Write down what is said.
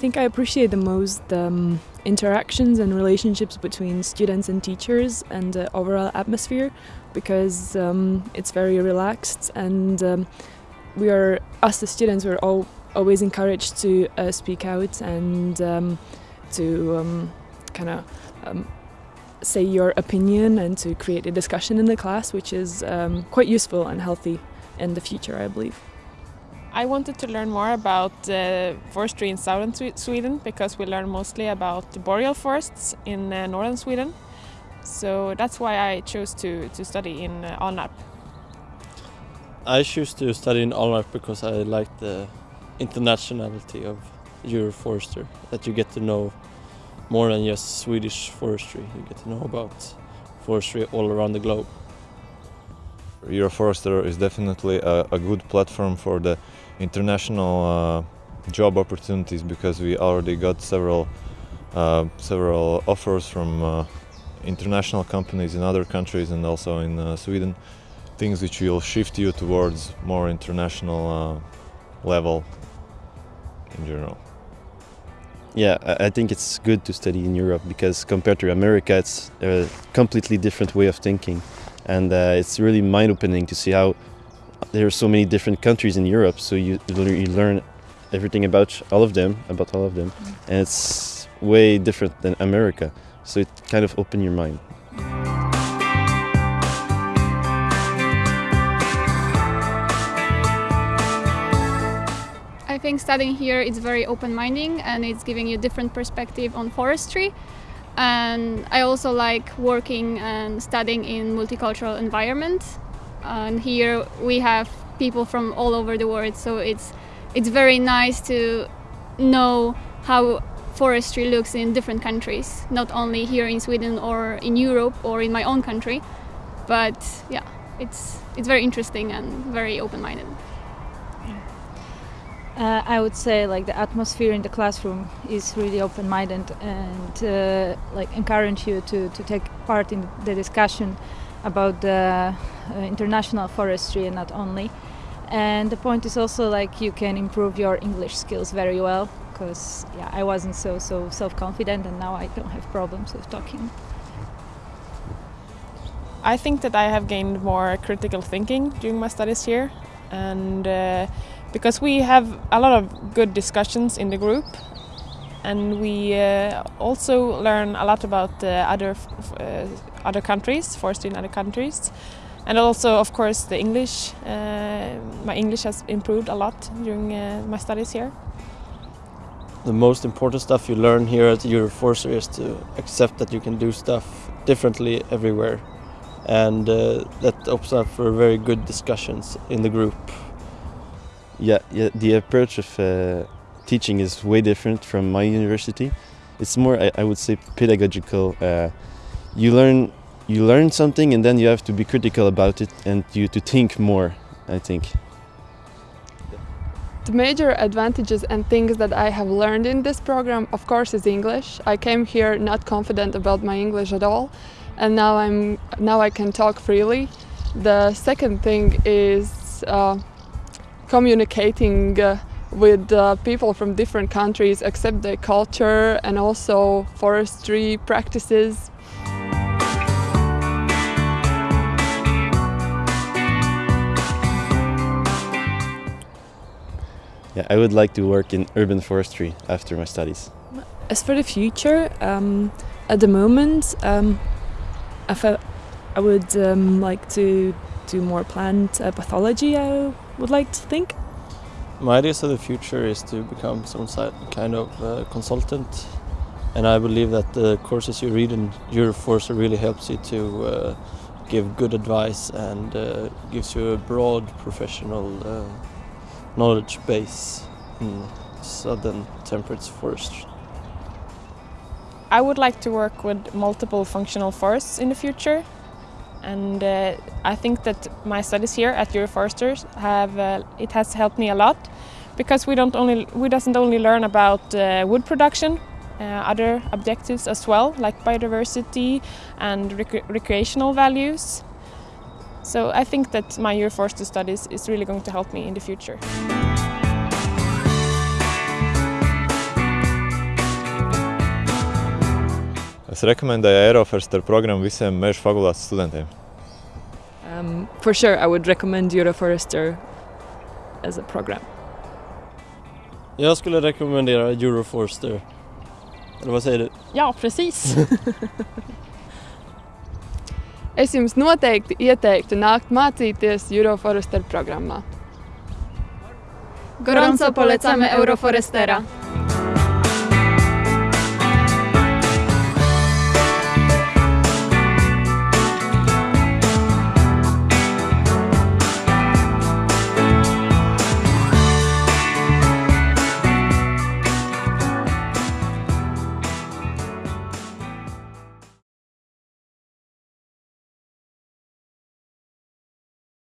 I think I appreciate the most um, interactions and relationships between students and teachers and the overall atmosphere because um, it's very relaxed and um, we are, us the students, we're all always encouraged to uh, speak out and um, to um, kind of um, say your opinion and to create a discussion in the class, which is quite useful and healthy in the future, I believe. I wanted to learn more about uh, forestry in southern Sweden because we learn mostly about the boreal forests in uh, northern Sweden. So that's why I chose to, to study in uh, Alnarp. I chose to study in Alnarp because I like the internationality of Euroforester, that you get to know more than just Swedish forestry, you get to know about forestry all around the globe. Euroforester is definitely a, a good platform for the international uh, job opportunities because we already got several uh, several offers from uh, international companies in other countries and also in uh, Sweden things which will shift you towards more international uh, level in general. Yeah, I think it's good to study in Europe because compared to America, it's a completely different way of thinking, and uh, it's really mind-opening to see how there are so many different countries in Europe. So you you learn everything about all of them, about all of them, and it's way different than America. So it kind of open your mind. I think studying here is very open-minding and it's giving you a different perspective on forestry. And I also like working and studying in multicultural environments. And here we have people from all over the world, so it's it's very nice to know how forestry looks in different countries, not only here in Sweden or in Europe or in my own country, but yeah, it's it's very interesting and very open-minded. Uh, I would say like the atmosphere in the classroom is really open-minded and uh, like encourage you to, to take part in the discussion about the uh, international forestry and not only. And the point is also like you can improve your English skills very well because yeah, I wasn't so so self-confident and now I don't have problems with talking. I think that I have gained more critical thinking during my studies here and uh, because we have a lot of good discussions in the group and we uh, also learn a lot about uh, other uh, other countries, forestry in other countries, and also, of course, the English. Uh, my English has improved a lot during uh, my studies here. The most important stuff you learn here at Euroforester is to accept that you can do stuff differently everywhere, and uh, that opens up for very good discussions in the group. Yeah, yeah the approach of uh, teaching is way different from my university. It's more, I, I would say, pedagogical. Uh, you learn, you learn something, and then you have to be critical about it, and you to think more. I think. The major advantages and things that I have learned in this program, of course, is English. I came here not confident about my English at all, and now I'm now I can talk freely. The second thing is uh, communicating uh, with uh, people from different countries, accept their culture and also forestry practices. Yeah, I would like to work in urban forestry after my studies. As for the future, um, at the moment, um, I, I would um, like to do more plant uh, pathology. I would like to think. My ideas of the future is to become some kind of uh, consultant and I believe that the courses you read in Euroforce really helps you to uh, give good advice and uh, gives you a broad professional uh, knowledge base in southern temperate forestry. I would like to work with multiple functional forests in the future and uh, I think that my studies here at Euroforesters have uh, it has helped me a lot because we don't only we doesn't only learn about uh, wood production uh, other objectives as well like biodiversity and rec recreational values so I think that my Euroforester studies is really going to help me in the future. Es rekomendēju Euroforster programmu visiem meža fakultātes studentiem. Um, for sure, I would recommend Euroforester as a program. Jag skulle rekommendera Euroforster. Eller vad säger du? Ja, precis. Es jums noteikti ieteiktu nākt mācīties Euroforester programmā. Gorąco polecamy Euroforestera.